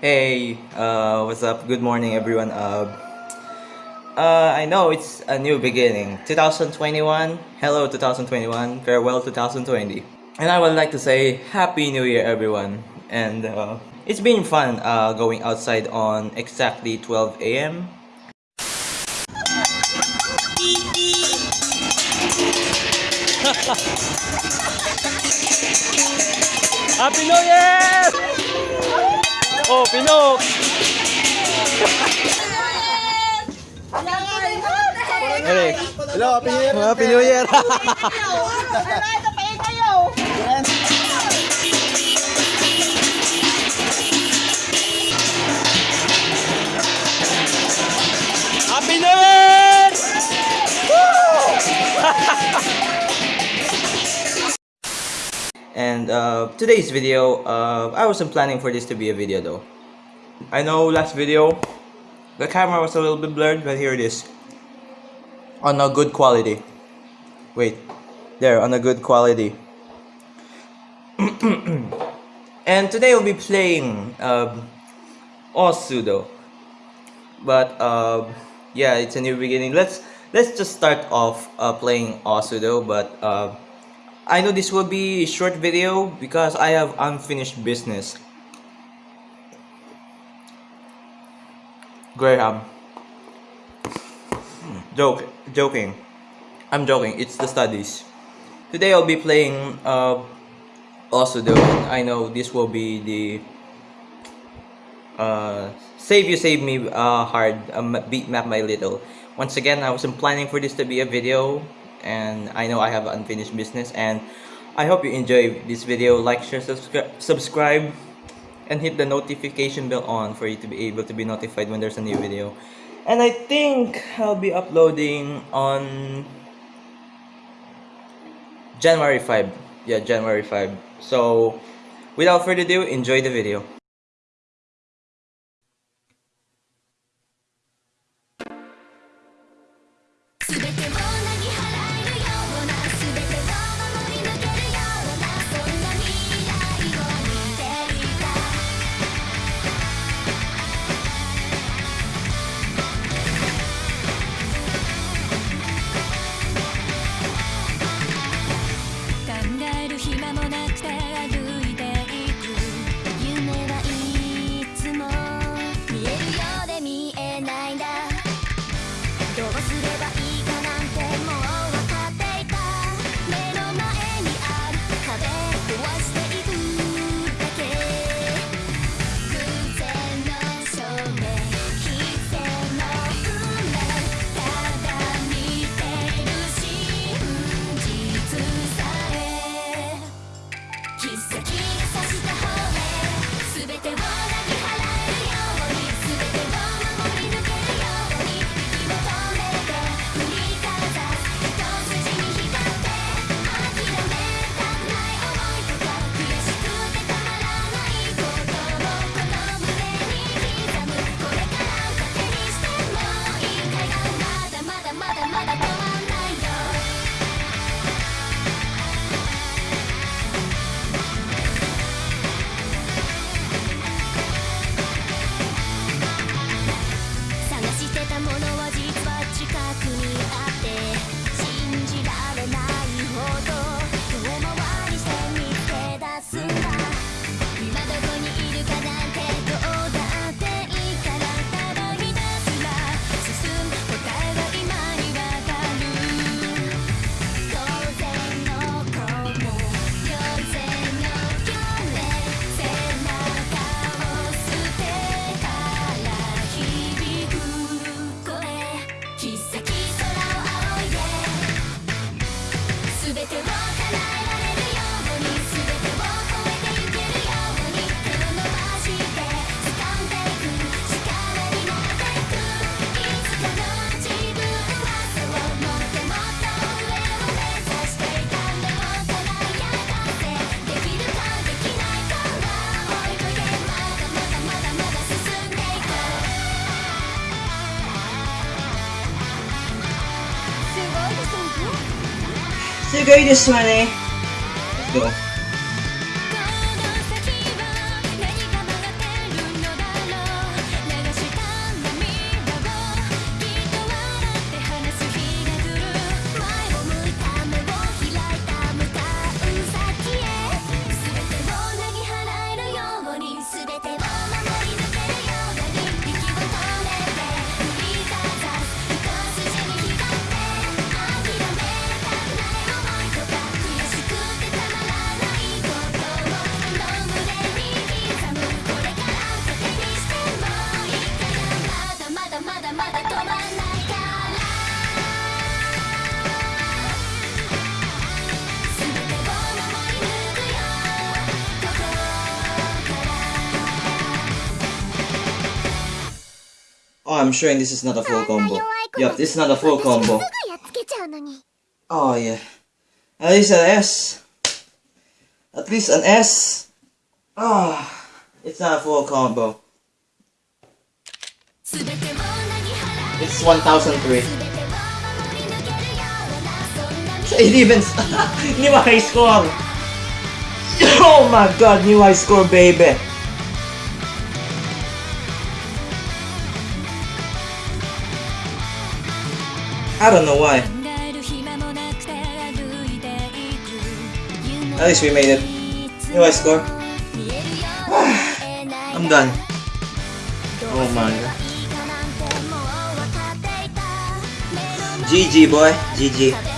Hey, uh, what's up? Good morning, everyone. Uh, uh, I know it's a new beginning. 2021. Hello, 2021. Farewell, 2020. And I would like to say Happy New Year, everyone. And uh, it's been fun uh, going outside on exactly 12 a.m. Happy New Year! Oh, Pinok! Hey, Hello, Happy New Year! Happy New Year! Happy New Year! Uh, today's video, uh, I wasn't planning for this to be a video though. I know last video, the camera was a little bit blurred, but here it is. On a good quality. Wait, there, on a good quality. and today we'll be playing um, Osudo. But uh, yeah, it's a new beginning. Let's let's just start off uh, playing Osudo, but uh, I know this will be a short video because I have unfinished business. Graham. Joke, joking. I'm joking. It's the studies. Today I'll be playing uh, Osudo. I know this will be the uh, save you save me uh, hard um, beat map my little. Once again, I wasn't planning for this to be a video and I know I have unfinished business and I hope you enjoy this video. Like share subscribe subscribe and hit the notification bell on for you to be able to be notified when there's a new video. And I think I'll be uploading on January 5 yeah January 5 so without further ado enjoy the video 게 So. Let's go. I'm showing this is not a full combo. Yep, this is not a full combo. Oh yeah. At least an S. At least an S. Ah, oh, it's not a full combo. It's 1003. It even new high score. oh my god, new high score, baby. I don't know why. At least we made it. You I score? I'm done. Oh my god. GG boy, GG.